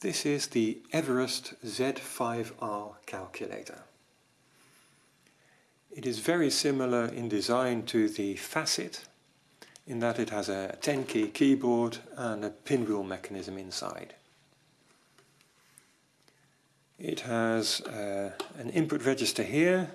This is the Everest Z5R calculator. It is very similar in design to the Facit in that it has a 10 key keyboard and a pinwheel mechanism inside. It has uh, an input register here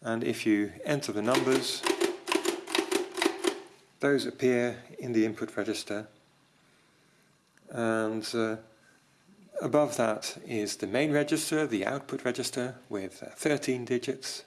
and if you enter the numbers those appear in the input register and uh, Above that is the main register, the output register with uh, 13 digits.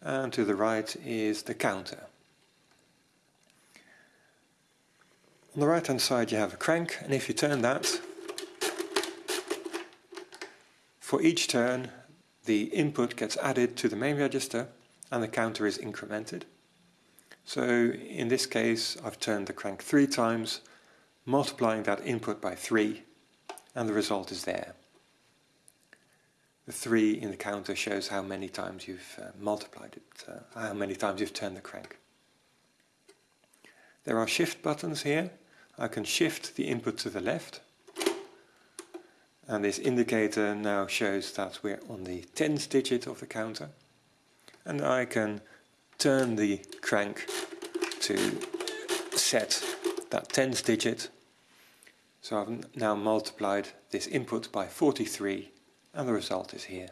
And to the right is the counter. On the right hand side you have a crank and if you turn that, for each turn the input gets added to the main register and the counter is incremented. So in this case I've turned the crank three times, multiplying that input by three and the result is there. The 3 in the counter shows how many times you've uh, multiplied it, uh, how many times you've turned the crank. There are shift buttons here. I can shift the input to the left. And this indicator now shows that we're on the tens digit of the counter. And I can turn the crank to set that tens digit so I've now multiplied this input by 43 and the result is here.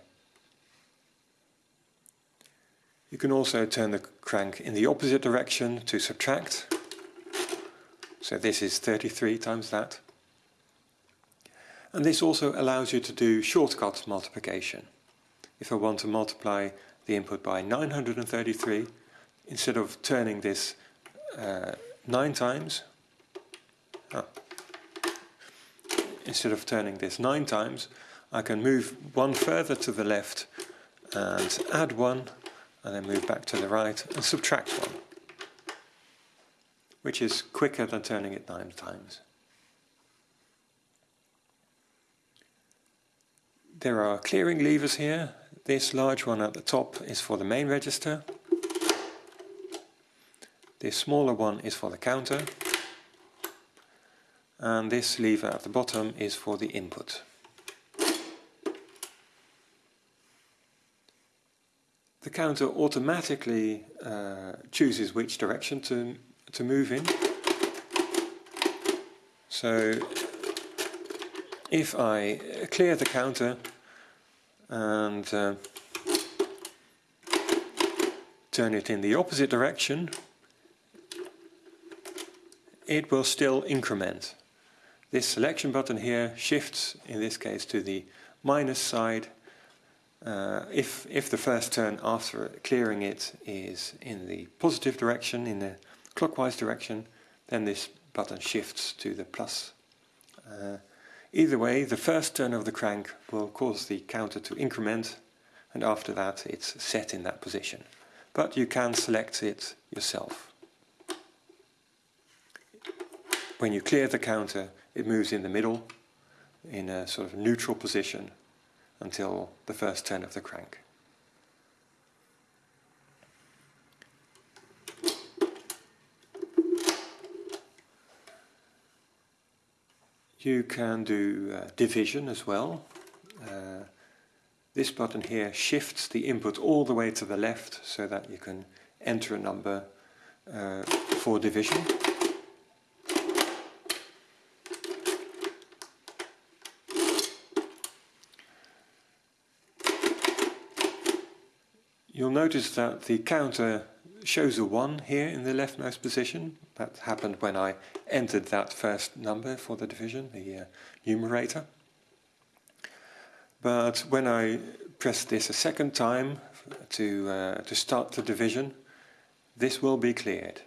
You can also turn the crank in the opposite direction to subtract. So this is 33 times that. And this also allows you to do shortcut multiplication. If I want to multiply the input by 933, instead of turning this uh, 9 times, instead of turning this nine times, I can move one further to the left and add one, and then move back to the right and subtract one, which is quicker than turning it nine times. There are clearing levers here. This large one at the top is for the main register. This smaller one is for the counter and this lever at the bottom is for the input. The counter automatically uh, chooses which direction to, to move in. So if I clear the counter and uh, turn it in the opposite direction, it will still increment. This selection button here shifts, in this case, to the minus side. Uh, if, if the first turn after clearing it is in the positive direction, in the clockwise direction, then this button shifts to the plus. Uh, either way, the first turn of the crank will cause the counter to increment, and after that it's set in that position. But you can select it yourself. When you clear the counter, it moves in the middle in a sort of neutral position until the first turn of the crank. You can do uh, division as well. Uh, this button here shifts the input all the way to the left so that you can enter a number uh, for division. You'll notice that the counter shows a 1 here in the leftmost position. That happened when I entered that first number for the division, the uh, numerator. But when I press this a second time to, uh, to start the division, this will be cleared.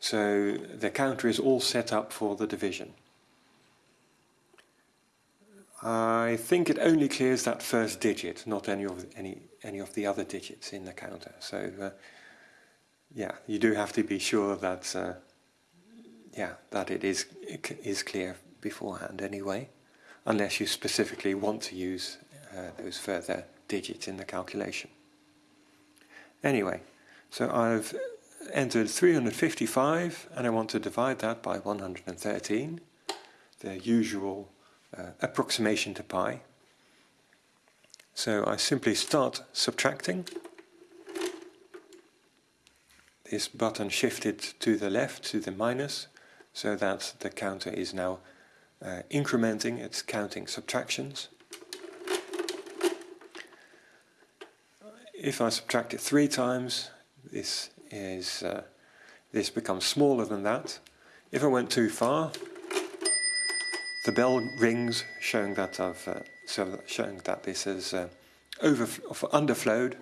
So the counter is all set up for the division. I think it only clears that first digit, not any of any any of the other digits in the counter. So uh, yeah, you do have to be sure that uh, yeah that it is it is clear beforehand anyway, unless you specifically want to use uh, those further digits in the calculation. Anyway, so I've entered 355 and I want to divide that by 113 the usual uh, approximation to pi. So I simply start subtracting. This button shifted to the left, to the minus, so that the counter is now uh, incrementing, it's counting subtractions. If I subtract it three times, this is uh, this becomes smaller than that. If I went too far, the bell rings, showing that I've uh, so showing that this is uh, over underflowed,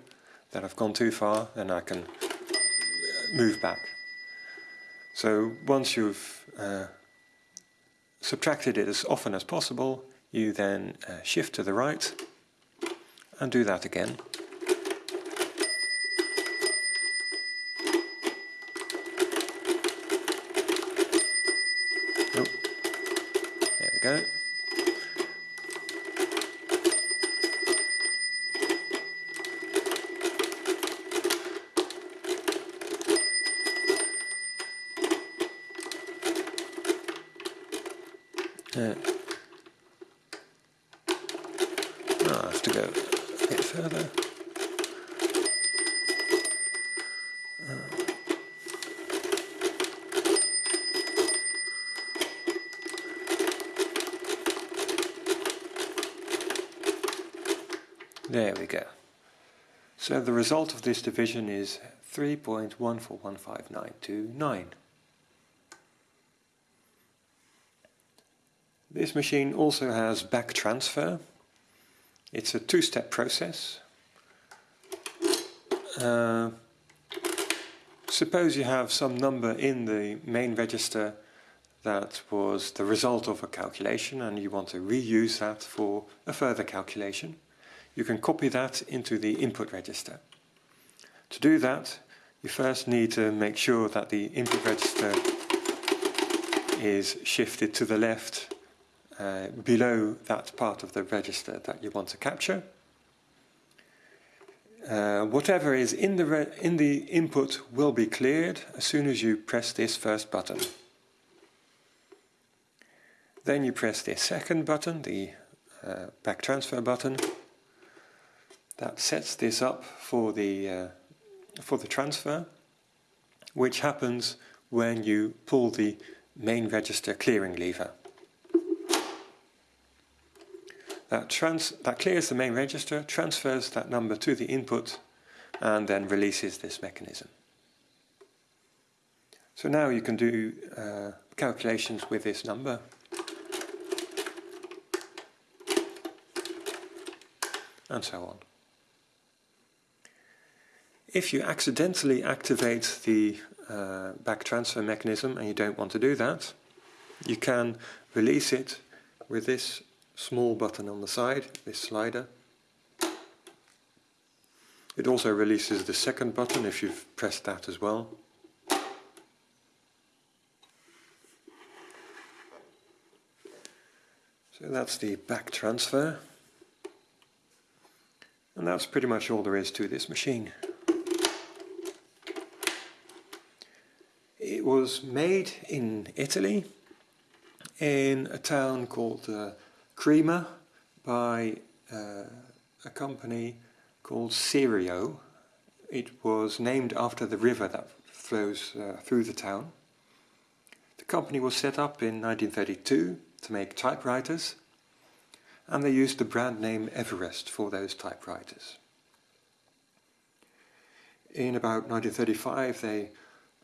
that I've gone too far, and I can move back. So once you've uh, subtracted it as often as possible, you then uh, shift to the right and do that again. Oh, there we go. Uh, I have to go a bit further. There we go. So the result of this division is 3.1415929. This machine also has back transfer. It's a two-step process. Uh, suppose you have some number in the main register that was the result of a calculation and you want to reuse that for a further calculation. You can copy that into the input register. To do that, you first need to make sure that the input register is shifted to the left uh, below that part of the register that you want to capture. Uh, whatever is in the, in the input will be cleared as soon as you press this first button. Then you press this second button, the uh, back transfer button. That sets this up for the, uh, for the transfer, which happens when you pull the main register clearing lever. That, trans that clears the main register, transfers that number to the input, and then releases this mechanism. So now you can do uh, calculations with this number. And so on. If you accidentally activate the uh, back transfer mechanism and you don't want to do that, you can release it with this small button on the side, this slider. It also releases the second button if you've pressed that as well. So that's the back transfer. And that's pretty much all there is to this machine. It was made in Italy in a town called uh, Crema by uh, a company called Serio. It was named after the river that flows uh, through the town. The company was set up in 1932 to make typewriters and they used the brand name Everest for those typewriters. In about 1935 they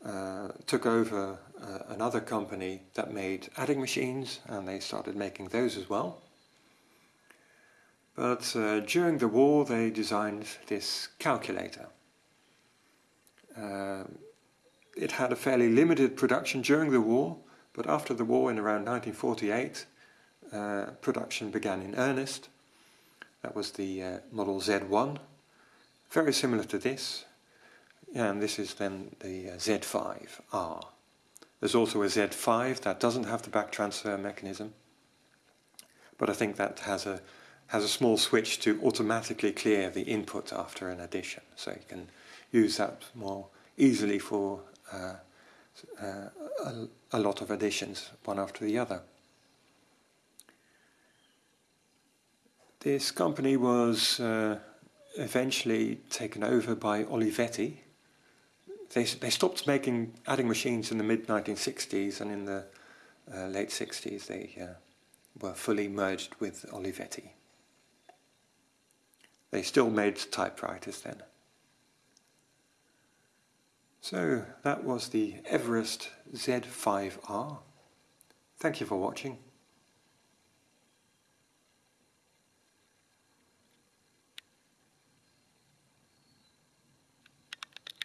uh, took over uh, another company that made adding machines and they started making those as well. But uh, during the war they designed this calculator. Uh, it had a fairly limited production during the war, but after the war in around 1948 uh, production began in earnest. That was the uh, model Z1, very similar to this, and this is then the uh, Z5R. There's also a Z5 that doesn't have the back transfer mechanism, but I think that has a has a small switch to automatically clear the input after an addition. So you can use that more easily for uh, uh, a, a, lot of additions, one after the other. This company was uh, eventually taken over by Olivetti. They, they stopped making adding machines in the mid 1960s and in the uh, late 60s they uh, were fully merged with Olivetti. They still made typewriters then. So that was the Everest Z5R. Thank you for watching.